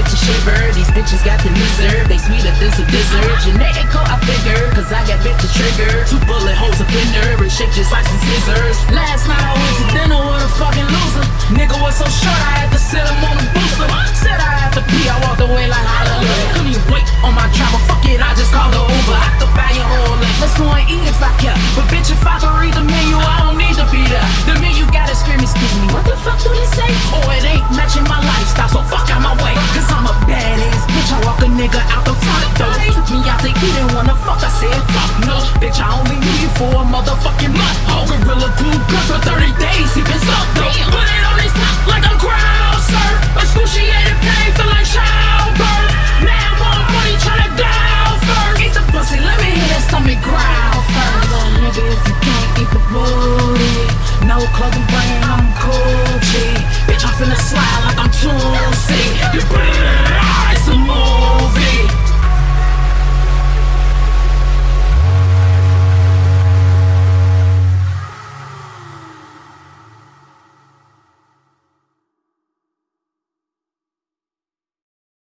bitch a shiver These bitches got the miser They sweeter than some dessert Genetical, I figure Cause I got bitch a trigger Two bullet holes, up in fender And shit just like some scissors. Last night I went to dinner with a fucking loser. Nigga was so short I had to sit him on a booster. Said I had to pee, I walked away like hallelujah. Couldn't even wait on my trap bitch, I only need for a motherfucking month. Whole gorilla glue good for 30 days, sipping up though. Put it on his top like a crown, sir. surf. Excruciating pain, feel like childbirth. Man, want money, tryna die first. Eat the pussy, let me hear that stomach growl first. Little nigga, if you can't eat the booty, no clothing brand, I'm Gucci. Bitch, I'm finna slide like I'm Tootsie. You